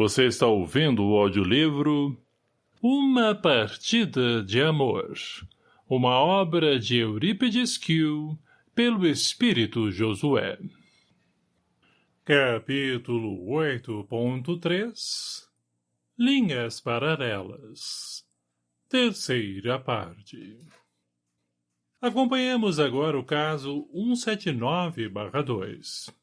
Você está ouvindo o audiolivro Uma Partida de Amor, uma obra de Eurípides Kiel, pelo Espírito Josué. Capítulo 8.3 Linhas Paralelas Terceira parte Acompanhemos agora o caso 179-2.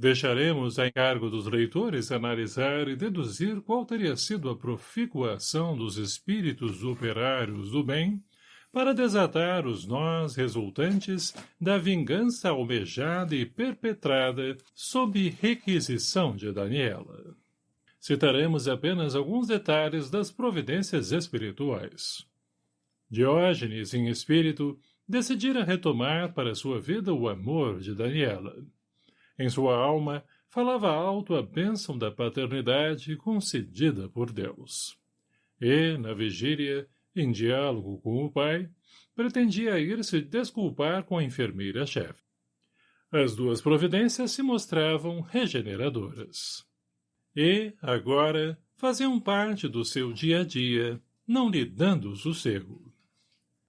Deixaremos a encargo dos leitores analisar e deduzir qual teria sido a profícua ação dos espíritos operários do bem para desatar os nós resultantes da vingança almejada e perpetrada sob requisição de Daniela. Citaremos apenas alguns detalhes das providências espirituais. Diógenes, em espírito, decidira retomar para sua vida o amor de Daniela em sua alma, falava alto a bênção da paternidade concedida por Deus. E, na vigília, em diálogo com o pai, pretendia ir se desculpar com a enfermeira-chefe. As duas providências se mostravam regeneradoras. E, agora, faziam parte do seu dia a dia, não lhe dando sossego.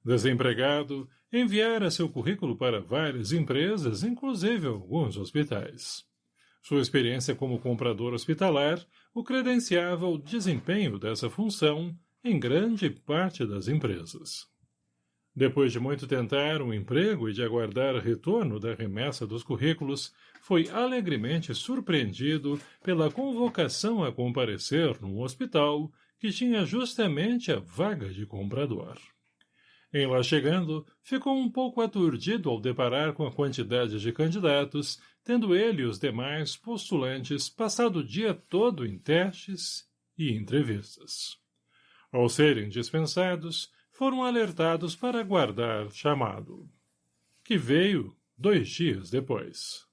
Desempregado, enviara seu currículo para várias empresas, inclusive alguns hospitais. Sua experiência como comprador hospitalar o credenciava ao desempenho dessa função em grande parte das empresas. Depois de muito tentar um emprego e de aguardar retorno da remessa dos currículos, foi alegremente surpreendido pela convocação a comparecer num hospital que tinha justamente a vaga de comprador. Em lá chegando, ficou um pouco aturdido ao deparar com a quantidade de candidatos, tendo ele e os demais postulantes passado o dia todo em testes e entrevistas. Ao serem dispensados, foram alertados para aguardar chamado, que veio dois dias depois.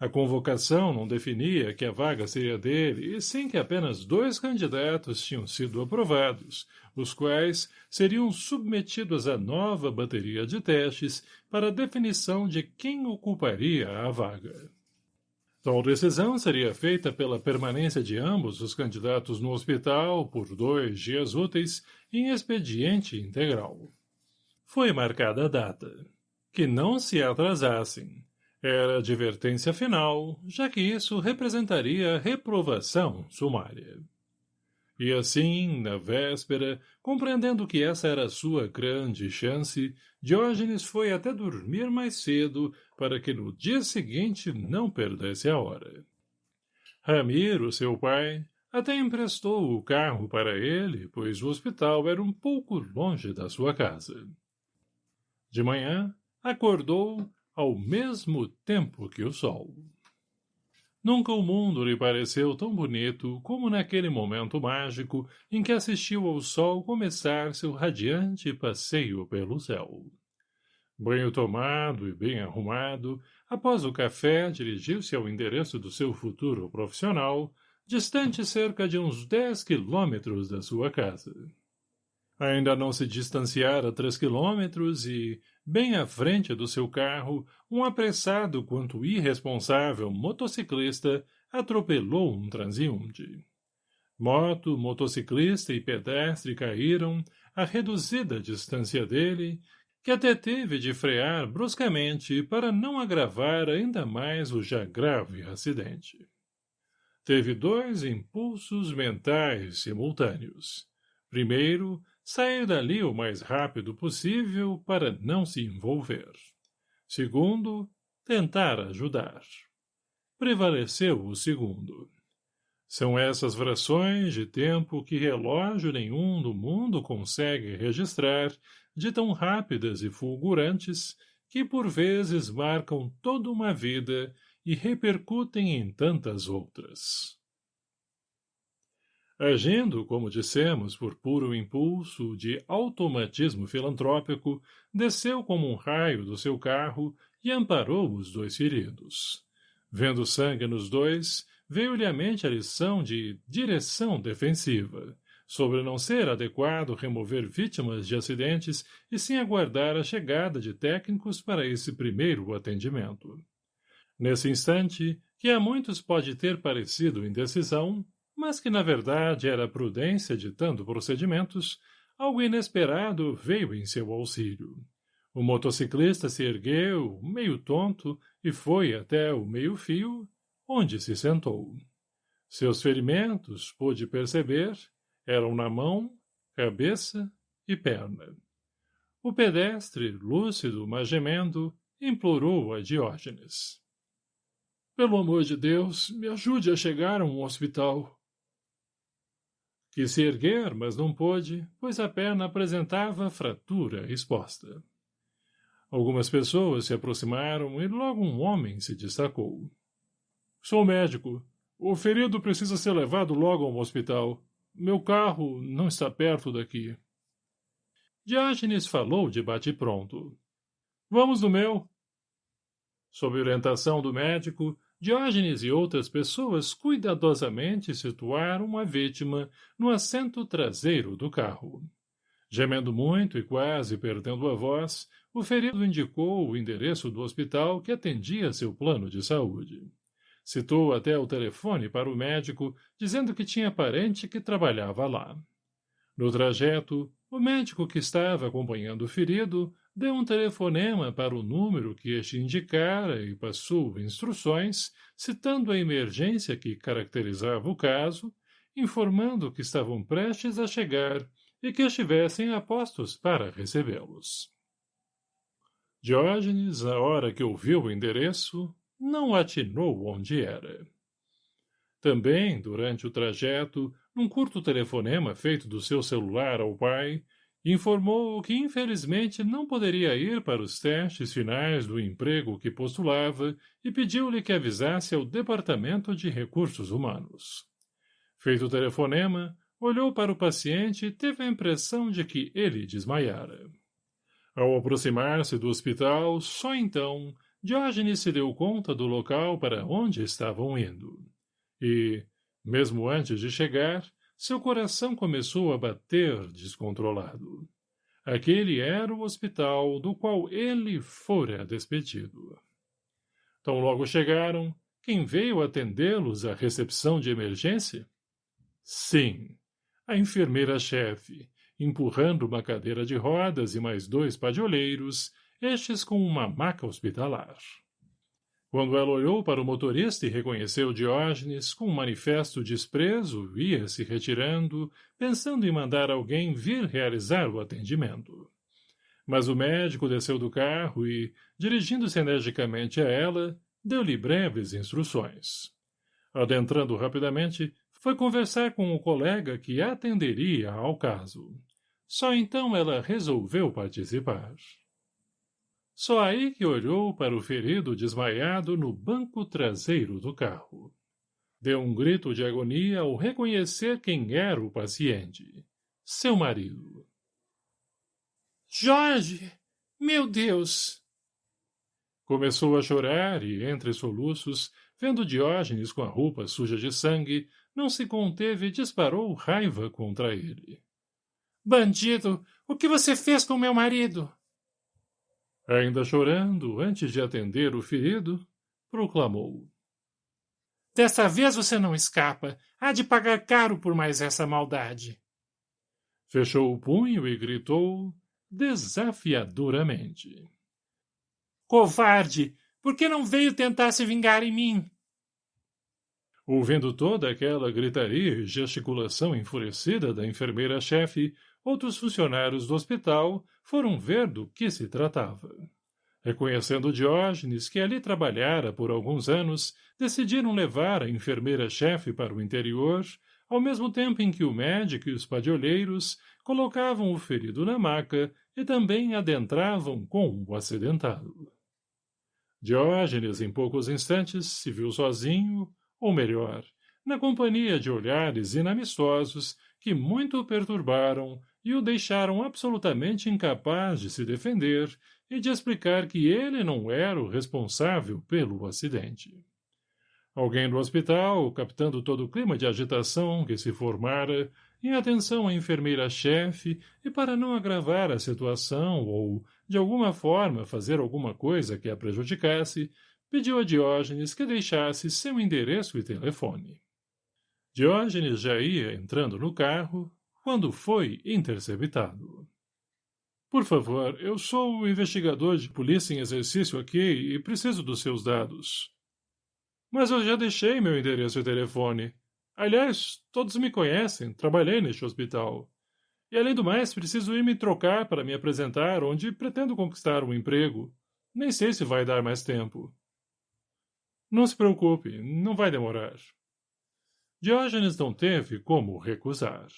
A convocação não definia que a vaga seria dele, e sim que apenas dois candidatos tinham sido aprovados, os quais seriam submetidos à nova bateria de testes para a definição de quem ocuparia a vaga. Tal decisão seria feita pela permanência de ambos os candidatos no hospital por dois dias úteis em expediente integral. Foi marcada a data. Que não se atrasassem, era advertência final, já que isso representaria reprovação sumária. E assim, na véspera, compreendendo que essa era sua grande chance, Diógenes foi até dormir mais cedo para que no dia seguinte não perdesse a hora. Ramiro, seu pai, até emprestou o carro para ele, pois o hospital era um pouco longe da sua casa. De manhã, acordou ao mesmo tempo que o sol. Nunca o mundo lhe pareceu tão bonito como naquele momento mágico em que assistiu ao sol começar seu radiante passeio pelo céu. Banho tomado e bem arrumado, após o café dirigiu-se ao endereço do seu futuro profissional, distante cerca de uns dez quilômetros da sua casa. Ainda não se distanciara três quilômetros e, bem à frente do seu carro, um apressado quanto irresponsável motociclista atropelou um transeunte. Moto, motociclista e pedestre caíram à reduzida distância dele, que até teve de frear bruscamente para não agravar ainda mais o já grave acidente. Teve dois impulsos mentais simultâneos. Primeiro, sair dali o mais rápido possível para não se envolver. Segundo, tentar ajudar. Prevaleceu o segundo. São essas frações de tempo que relógio nenhum do mundo consegue registrar, de tão rápidas e fulgurantes, que por vezes marcam toda uma vida e repercutem em tantas outras. Agindo, como dissemos, por puro impulso de automatismo filantrópico, desceu como um raio do seu carro e amparou os dois feridos. Vendo sangue nos dois, veio-lhe à mente a lição de direção defensiva, sobre não ser adequado remover vítimas de acidentes e sim aguardar a chegada de técnicos para esse primeiro atendimento. Nesse instante, que a muitos pode ter parecido indecisão, mas que na verdade era prudência ditando procedimentos, algo inesperado veio em seu auxílio. O motociclista se ergueu, meio tonto, e foi até o meio-fio, onde se sentou. Seus ferimentos, pôde perceber, eram na mão, cabeça e perna. O pedestre, lúcido, mas gemendo, implorou a Diógenes. Pelo amor de Deus, me ajude a chegar a um hospital. Quis se erguer, mas não pôde, pois a perna apresentava fratura exposta. Algumas pessoas se aproximaram e logo um homem se destacou. Sou médico. O ferido precisa ser levado logo a um hospital. Meu carro não está perto daqui. Diógenes falou de bate-pronto. Vamos no meu. Sob orientação do médico, Diógenes e outras pessoas cuidadosamente situaram a vítima no assento traseiro do carro. Gemendo muito e quase perdendo a voz, o ferido indicou o endereço do hospital que atendia seu plano de saúde. Citou até o telefone para o médico, dizendo que tinha parente que trabalhava lá. No trajeto, o médico que estava acompanhando o ferido deu um telefonema para o número que este indicara e passou instruções, citando a emergência que caracterizava o caso, informando que estavam prestes a chegar e que estivessem apostos para recebê-los. Diógenes, na hora que ouviu o endereço, não atinou onde era. Também, durante o trajeto, num curto telefonema feito do seu celular ao pai, informou que infelizmente não poderia ir para os testes finais do emprego que postulava e pediu-lhe que avisasse ao Departamento de Recursos Humanos. Feito o telefonema, olhou para o paciente e teve a impressão de que ele desmaiara. Ao aproximar-se do hospital, só então, Diógenes se deu conta do local para onde estavam indo. E, mesmo antes de chegar, seu coração começou a bater descontrolado. Aquele era o hospital do qual ele fora despedido. Tão logo chegaram, quem veio atendê-los à recepção de emergência? Sim, a enfermeira-chefe, empurrando uma cadeira de rodas e mais dois padioleiros, estes com uma maca hospitalar. Quando ela olhou para o motorista e reconheceu Diógenes, com um manifesto desprezo, ia se retirando, pensando em mandar alguém vir realizar o atendimento. Mas o médico desceu do carro e, dirigindo-se energicamente a ela, deu-lhe breves instruções. Adentrando rapidamente, foi conversar com o colega que atenderia ao caso. Só então ela resolveu participar. Só aí que olhou para o ferido desmaiado no banco traseiro do carro. Deu um grito de agonia ao reconhecer quem era o paciente. Seu marido. Jorge! Meu Deus! Começou a chorar e, entre soluços, vendo Diógenes com a roupa suja de sangue, não se conteve e disparou raiva contra ele. Bandido! O que você fez com meu marido? Ainda chorando, antes de atender o ferido, proclamou. Dessa vez você não escapa. Há de pagar caro por mais essa maldade. Fechou o punho e gritou desafiadoramente. Covarde! Por que não veio tentar se vingar em mim? Ouvindo toda aquela gritaria e gesticulação enfurecida da enfermeira-chefe, outros funcionários do hospital foram ver do que se tratava. Reconhecendo Diógenes, que ali trabalhara por alguns anos, decidiram levar a enfermeira-chefe para o interior, ao mesmo tempo em que o médico e os padioleiros colocavam o ferido na maca e também adentravam com o acidentado. Diógenes, em poucos instantes, se viu sozinho, ou melhor, na companhia de olhares inamistosos que muito perturbaram e o deixaram absolutamente incapaz de se defender e de explicar que ele não era o responsável pelo acidente. Alguém do hospital, captando todo o clima de agitação que se formara, em atenção à enfermeira-chefe e para não agravar a situação ou, de alguma forma, fazer alguma coisa que a prejudicasse, pediu a Diógenes que deixasse seu endereço e telefone. Diógenes já ia entrando no carro quando foi interceptado. Por favor, eu sou o investigador de polícia em exercício aqui e preciso dos seus dados. Mas eu já deixei meu endereço e telefone. Aliás, todos me conhecem, trabalhei neste hospital. E além do mais, preciso ir me trocar para me apresentar onde pretendo conquistar um emprego. Nem sei se vai dar mais tempo. Não se preocupe, não vai demorar. Diógenes não teve como recusar.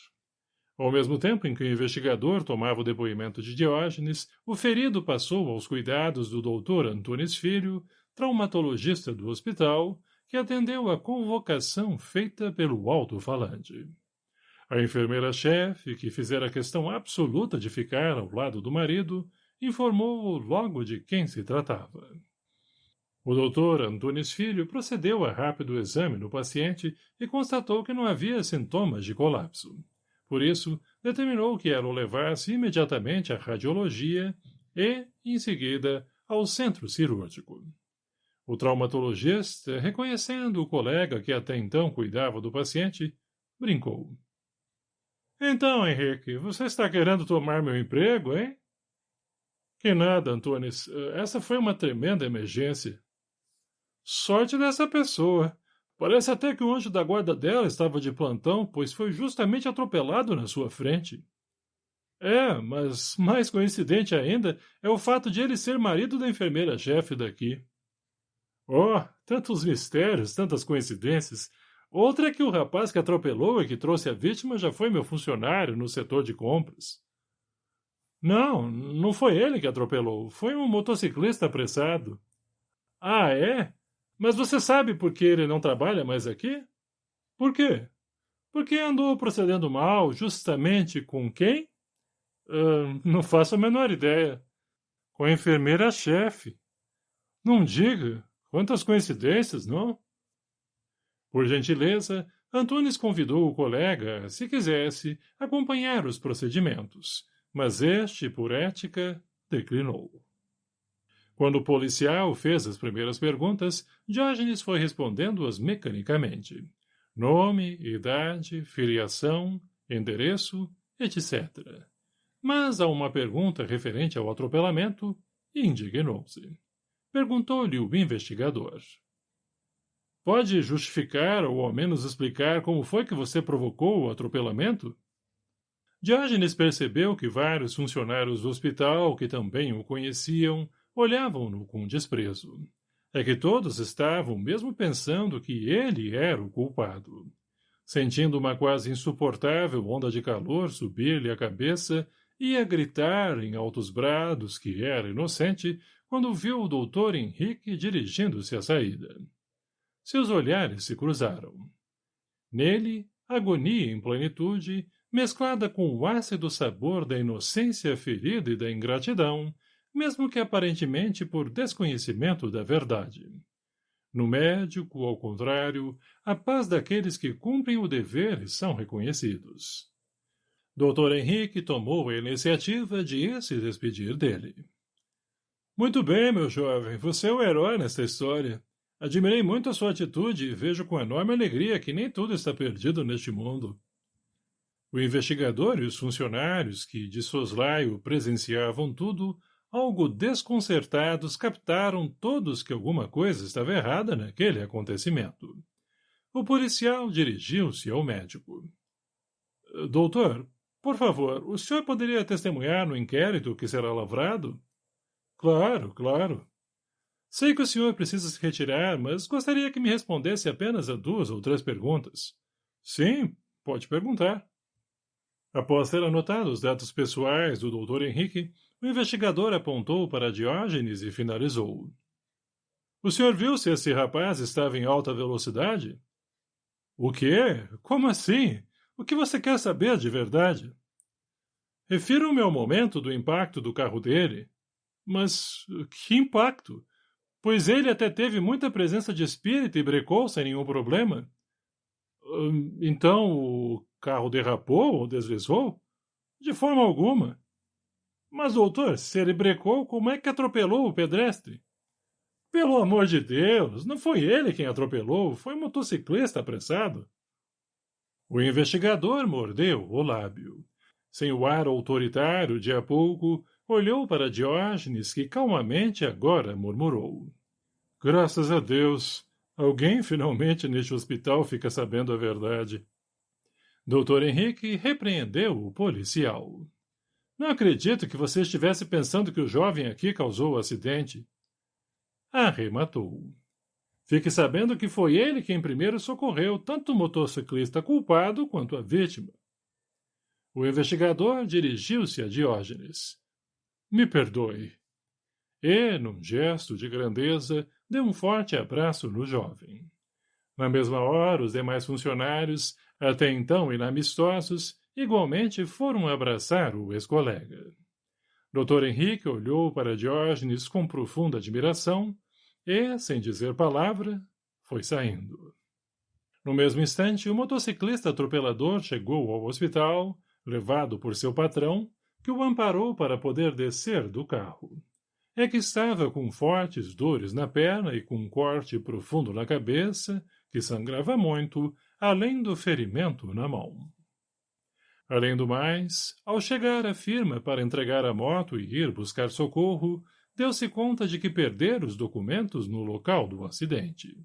Ao mesmo tempo em que o investigador tomava o depoimento de Diógenes, o ferido passou aos cuidados do doutor Antunes Filho, traumatologista do hospital, que atendeu à convocação feita pelo alto-falante. A enfermeira-chefe, que fizera questão absoluta de ficar ao lado do marido, informou-o logo de quem se tratava. O doutor Antunes Filho procedeu a rápido exame no paciente e constatou que não havia sintomas de colapso. Por isso, determinou que ela o levasse imediatamente à radiologia e, em seguida, ao centro cirúrgico. O traumatologista, reconhecendo o colega que até então cuidava do paciente, brincou. Então, Henrique, você está querendo tomar meu emprego, hein? Que nada, Antunes. Essa foi uma tremenda emergência. Sorte dessa pessoa. Parece até que o anjo da guarda dela estava de plantão, pois foi justamente atropelado na sua frente. É, mas mais coincidente ainda é o fato de ele ser marido da enfermeira-chefe daqui. Oh, tantos mistérios, tantas coincidências. Outra é que o rapaz que atropelou e que trouxe a vítima já foi meu funcionário no setor de compras. Não, não foi ele que atropelou. Foi um motociclista apressado. Ah, é? Mas você sabe por que ele não trabalha mais aqui? Por quê? Porque andou procedendo mal justamente com quem? Uh, não faço a menor ideia. Com a enfermeira-chefe. Não diga. Quantas coincidências, não? Por gentileza, Antunes convidou o colega, se quisesse, acompanhar os procedimentos, mas este, por ética, declinou. Quando o policial fez as primeiras perguntas, Diógenes foi respondendo-as mecanicamente. Nome, idade, filiação, endereço, etc. Mas a uma pergunta referente ao atropelamento, indignou-se. Perguntou-lhe o investigador. Pode justificar ou ao menos explicar como foi que você provocou o atropelamento? Diógenes percebeu que vários funcionários do hospital, que também o conheciam, olhavam-no com desprezo. É que todos estavam mesmo pensando que ele era o culpado. Sentindo uma quase insuportável onda de calor subir-lhe a cabeça, ia gritar em altos brados que era inocente quando viu o doutor Henrique dirigindo-se à saída. Seus olhares se cruzaram. Nele, agonia em plenitude, mesclada com o ácido sabor da inocência ferida e da ingratidão, mesmo que aparentemente por desconhecimento da verdade. No médico, ao contrário, a paz daqueles que cumprem o dever são reconhecidos. Dr. Henrique tomou a iniciativa de ir se despedir dele. Muito bem, meu jovem, você é o herói nesta história. Admirei muito a sua atitude e vejo com enorme alegria que nem tudo está perdido neste mundo. O investigador e os funcionários que, de soslaio, presenciavam tudo, algo desconcertados, captaram todos que alguma coisa estava errada naquele acontecimento. O policial dirigiu-se ao médico. — Doutor, por favor, o senhor poderia testemunhar no inquérito que será lavrado? — Claro, claro. Sei que o senhor precisa se retirar, mas gostaria que me respondesse apenas a duas ou três perguntas. — Sim, pode perguntar. Após ter anotado os dados pessoais do Dr. Henrique, o investigador apontou para Diógenes e finalizou. O senhor viu se esse rapaz estava em alta velocidade? O quê? Como assim? O que você quer saber de verdade? Refiro-me ao momento do impacto do carro dele. Mas que impacto? Pois ele até teve muita presença de espírito e brecou sem nenhum problema. Hum, então o carro derrapou ou deslizou? De forma alguma. Mas, doutor, se ele brecou, como é que atropelou o pedestre? Pelo amor de Deus, não foi ele quem atropelou, foi o motociclista apressado. O investigador mordeu o lábio. Sem o ar autoritário de há pouco, olhou para Diógenes, que calmamente agora murmurou. Graças a Deus! Alguém finalmente neste hospital fica sabendo a verdade. Doutor Henrique repreendeu o policial. Não acredito que você estivesse pensando que o jovem aqui causou o acidente. Arrematou. Fique sabendo que foi ele quem primeiro socorreu tanto o motociclista culpado quanto a vítima. O investigador dirigiu-se a Diógenes. Me perdoe. E, num gesto de grandeza, deu um forte abraço no jovem. Na mesma hora, os demais funcionários, até então inamistosos, igualmente foram abraçar o ex-colega. Dr. Henrique olhou para Diógenes com profunda admiração e, sem dizer palavra, foi saindo. No mesmo instante, o motociclista atropelador chegou ao hospital, levado por seu patrão, que o amparou para poder descer do carro. É que estava com fortes dores na perna e com um corte profundo na cabeça, que sangrava muito, além do ferimento na mão. Além do mais, ao chegar à firma para entregar a moto e ir buscar socorro, deu-se conta de que perdera os documentos no local do acidente.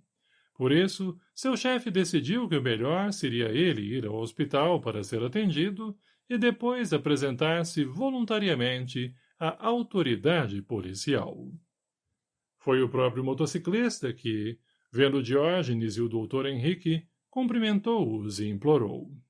Por isso, seu chefe decidiu que o melhor seria ele ir ao hospital para ser atendido e depois apresentar-se voluntariamente à autoridade policial. Foi o próprio motociclista que, vendo Diógenes e o doutor Henrique, cumprimentou-os e implorou.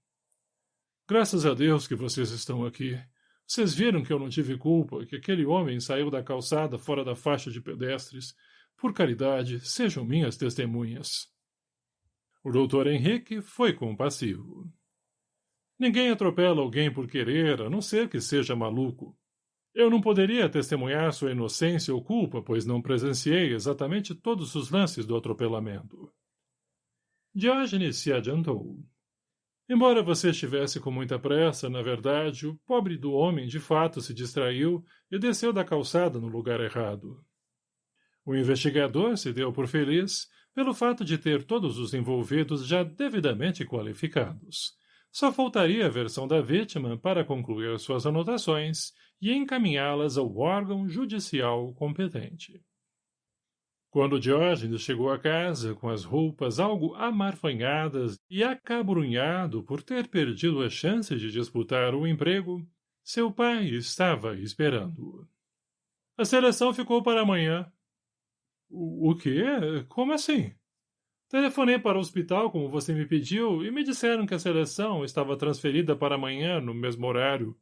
Graças a Deus que vocês estão aqui. Vocês viram que eu não tive culpa, que aquele homem saiu da calçada fora da faixa de pedestres. Por caridade, sejam minhas testemunhas. O doutor Henrique foi compassivo. Ninguém atropela alguém por querer, a não ser que seja maluco. Eu não poderia testemunhar sua inocência ou culpa, pois não presenciei exatamente todos os lances do atropelamento. Diógenes se adiantou. Embora você estivesse com muita pressa, na verdade, o pobre do homem de fato se distraiu e desceu da calçada no lugar errado. O investigador se deu por feliz pelo fato de ter todos os envolvidos já devidamente qualificados. Só faltaria a versão da vítima para concluir suas anotações e encaminhá-las ao órgão judicial competente. Quando Diógenes chegou a casa com as roupas algo amarfanhadas e acabrunhado por ter perdido a chance de disputar o emprego, seu pai estava esperando-o. A seleção ficou para amanhã. O, o quê? Como assim? Telefonei para o hospital, como você me pediu, e me disseram que a seleção estava transferida para amanhã, no mesmo horário.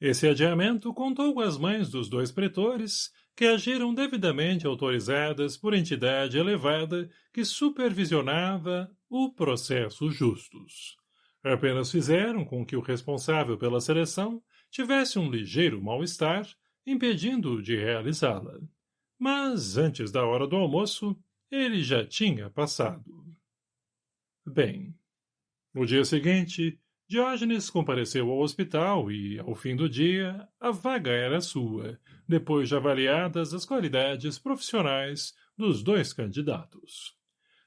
Esse adiamento contou com as mães dos dois pretores, que agiram devidamente autorizadas por entidade elevada que supervisionava o processo justus. Apenas fizeram com que o responsável pela seleção tivesse um ligeiro mal-estar, impedindo-o de realizá-la. Mas, antes da hora do almoço, ele já tinha passado. Bem, no dia seguinte, Diógenes compareceu ao hospital e, ao fim do dia, a vaga era sua, depois de avaliadas as qualidades profissionais dos dois candidatos.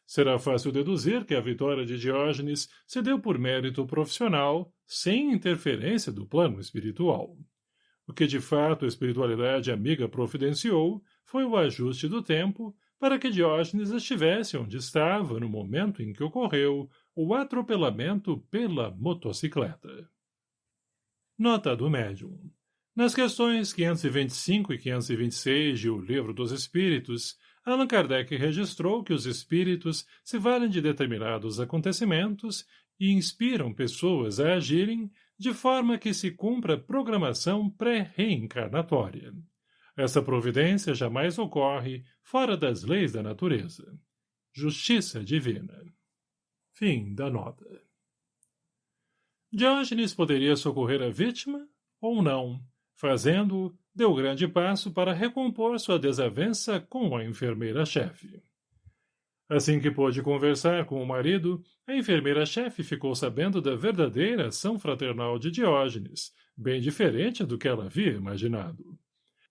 Será fácil deduzir que a vitória de Diógenes se deu por mérito profissional, sem interferência do plano espiritual. O que de fato a espiritualidade amiga providenciou foi o ajuste do tempo para que Diógenes estivesse onde estava no momento em que ocorreu o atropelamento pela motocicleta. Nota do médium. Nas questões 525 e 526 de O Livro dos Espíritos, Allan Kardec registrou que os espíritos se valem de determinados acontecimentos e inspiram pessoas a agirem de forma que se cumpra programação pré-reencarnatória. Essa providência jamais ocorre fora das leis da natureza. Justiça divina. Fim da nota. Diógenes poderia socorrer a vítima ou não. Fazendo-o, deu grande passo para recompor sua desavença com a enfermeira-chefe. Assim que pôde conversar com o marido, a enfermeira-chefe ficou sabendo da verdadeira ação fraternal de Diógenes, bem diferente do que ela havia imaginado.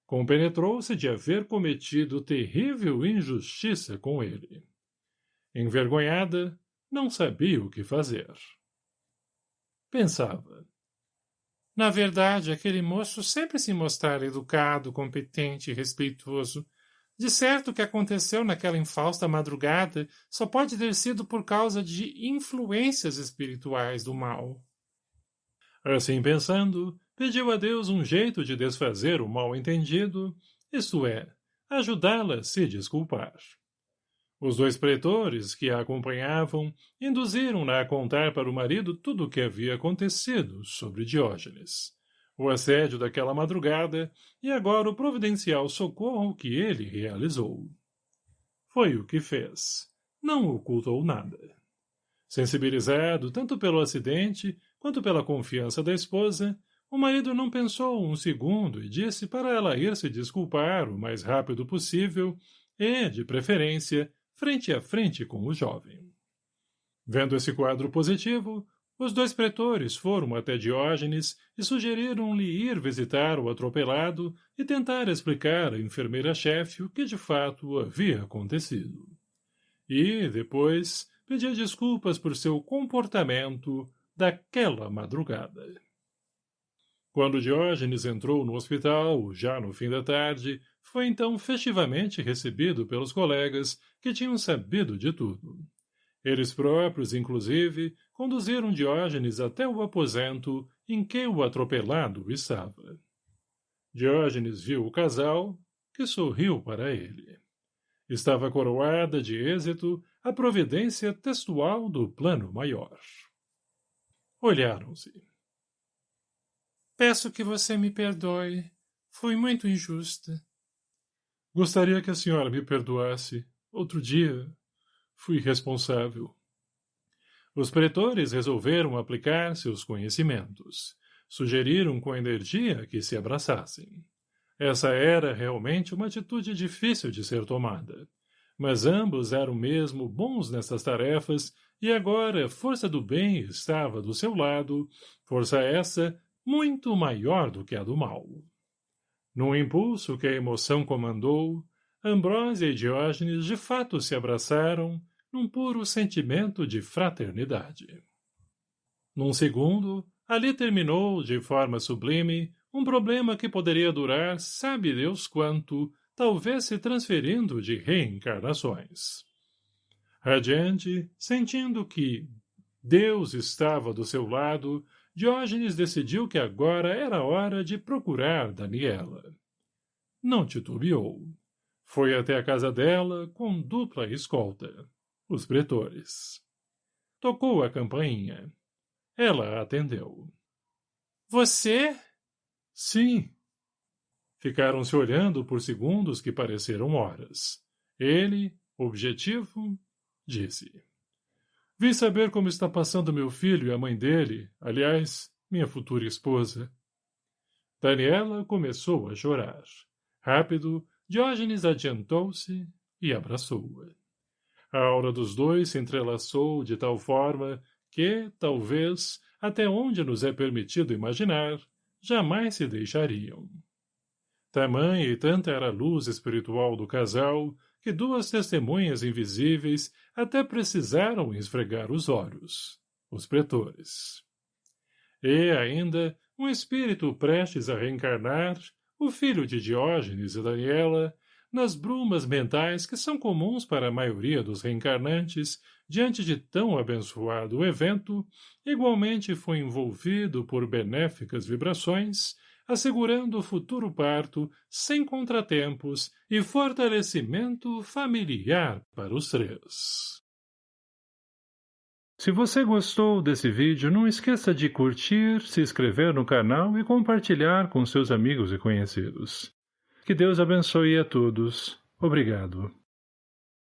Compenetrou-se de haver cometido terrível injustiça com ele. Envergonhada, não sabia o que fazer. pensava. Na verdade, aquele moço sempre se mostrara educado, competente e respeitoso. De certo, o que aconteceu naquela infausta madrugada só pode ter sido por causa de influências espirituais do mal. Assim pensando, pediu a Deus um jeito de desfazer o mal-entendido, isto é, ajudá-la a se desculpar. Os dois pretores que a acompanhavam induziram-na a contar para o marido tudo o que havia acontecido sobre Diógenes, o assédio daquela madrugada e agora o providencial socorro que ele realizou. Foi o que fez. Não ocultou nada. Sensibilizado tanto pelo acidente quanto pela confiança da esposa, o marido não pensou um segundo e disse para ela ir se desculpar o mais rápido possível e, de preferência, frente a frente com o jovem. Vendo esse quadro positivo, os dois pretores foram até Diógenes e sugeriram-lhe ir visitar o atropelado e tentar explicar à enfermeira-chefe o que de fato havia acontecido. E, depois, pedir desculpas por seu comportamento daquela madrugada. Quando Diógenes entrou no hospital, já no fim da tarde, foi então festivamente recebido pelos colegas que tinham sabido de tudo. Eles próprios, inclusive, conduziram Diógenes até o aposento em que o atropelado estava. Diógenes viu o casal, que sorriu para ele. Estava coroada de êxito a providência textual do plano maior. Olharam-se. Peço que você me perdoe. Fui muito injusta. Gostaria que a senhora me perdoasse. Outro dia, fui responsável. Os pretores resolveram aplicar seus conhecimentos. Sugeriram com energia que se abraçassem. Essa era realmente uma atitude difícil de ser tomada. Mas ambos eram mesmo bons nessas tarefas e agora a força do bem estava do seu lado, força essa muito maior do que a do mal. Num impulso que a emoção comandou, Ambrósia e Diógenes de fato se abraçaram num puro sentimento de fraternidade. Num segundo, ali terminou, de forma sublime, um problema que poderia durar sabe Deus quanto, talvez se transferindo de reencarnações. Radiante, sentindo que Deus estava do seu lado, Diógenes decidiu que agora era hora de procurar Daniela. Não titubeou. Foi até a casa dela com dupla escolta, os pretores. Tocou a campainha. Ela atendeu. Você? Sim. Ficaram se olhando por segundos que pareceram horas. Ele, objetivo, disse. Vim saber como está passando meu filho e a mãe dele, aliás, minha futura esposa. Daniela começou a chorar. Rápido, Diógenes adiantou-se e abraçou-a. A aura dos dois se entrelaçou de tal forma que, talvez, até onde nos é permitido imaginar, jamais se deixariam. Tamanha e tanta era a luz espiritual do casal que duas testemunhas invisíveis até precisaram esfregar os olhos, os pretores. E, ainda, um espírito prestes a reencarnar, o filho de Diógenes e Daniela, nas brumas mentais que são comuns para a maioria dos reencarnantes, diante de tão abençoado evento, igualmente foi envolvido por benéficas vibrações assegurando o futuro parto sem contratempos e fortalecimento familiar para os três. Se você gostou desse vídeo, não esqueça de curtir, se inscrever no canal e compartilhar com seus amigos e conhecidos. Que Deus abençoe a todos. Obrigado.